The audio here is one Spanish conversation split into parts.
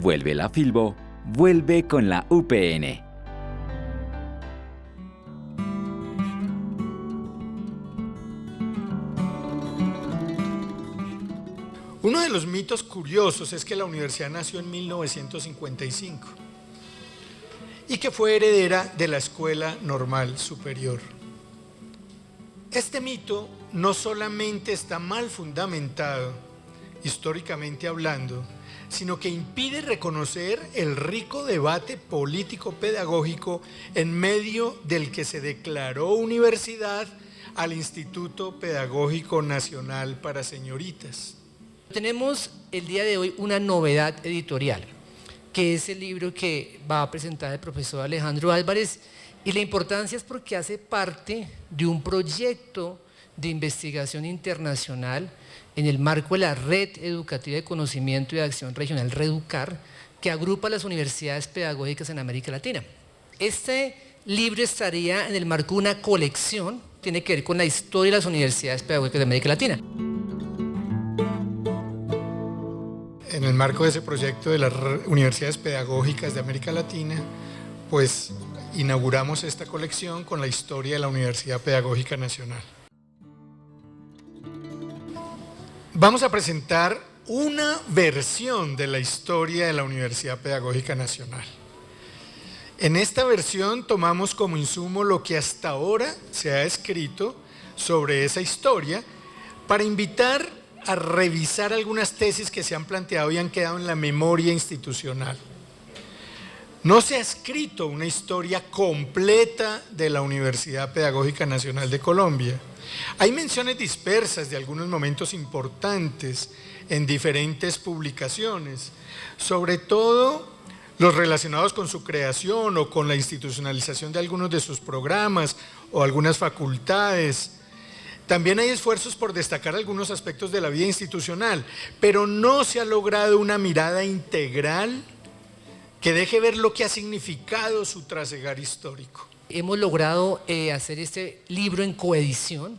Vuelve la Filbo, vuelve con la UPN. Uno de los mitos curiosos es que la universidad nació en 1955 y que fue heredera de la Escuela Normal Superior. Este mito no solamente está mal fundamentado, históricamente hablando, sino que impide reconocer el rico debate político-pedagógico en medio del que se declaró universidad al Instituto Pedagógico Nacional para Señoritas. Tenemos el día de hoy una novedad editorial, que es el libro que va a presentar el profesor Alejandro Álvarez, y la importancia es porque hace parte de un proyecto de investigación internacional en el marco de la Red Educativa de Conocimiento y de Acción Regional Reducar, que agrupa las universidades pedagógicas en América Latina. Este libro estaría en el marco de una colección, tiene que ver con la historia de las universidades pedagógicas de América Latina. en el marco de ese proyecto de las universidades pedagógicas de América Latina, pues inauguramos esta colección con la historia de la Universidad Pedagógica Nacional. Vamos a presentar una versión de la historia de la Universidad Pedagógica Nacional. En esta versión tomamos como insumo lo que hasta ahora se ha escrito sobre esa historia para invitar a revisar algunas tesis que se han planteado y han quedado en la memoria institucional. No se ha escrito una historia completa de la Universidad Pedagógica Nacional de Colombia. Hay menciones dispersas de algunos momentos importantes en diferentes publicaciones, sobre todo los relacionados con su creación o con la institucionalización de algunos de sus programas o algunas facultades, también hay esfuerzos por destacar algunos aspectos de la vida institucional, pero no se ha logrado una mirada integral que deje ver lo que ha significado su trasegar histórico. Hemos logrado eh, hacer este libro en coedición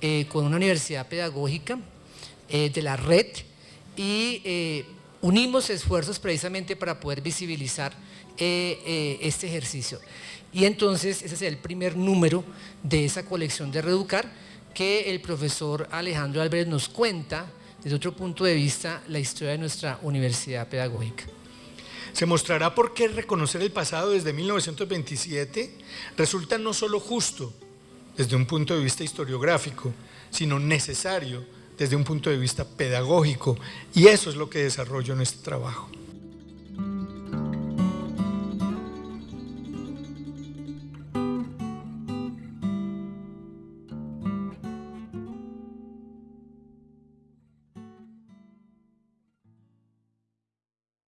eh, con una universidad pedagógica eh, de la red y unimos esfuerzos precisamente para poder visibilizar este ejercicio. Y entonces ese es el primer número de esa colección de Reducar, que el profesor Alejandro Álvarez nos cuenta desde otro punto de vista la historia de nuestra universidad pedagógica. Se mostrará por qué reconocer el pasado desde 1927 resulta no solo justo desde un punto de vista historiográfico, sino necesario desde un punto de vista pedagógico y eso es lo que desarrollo en este trabajo.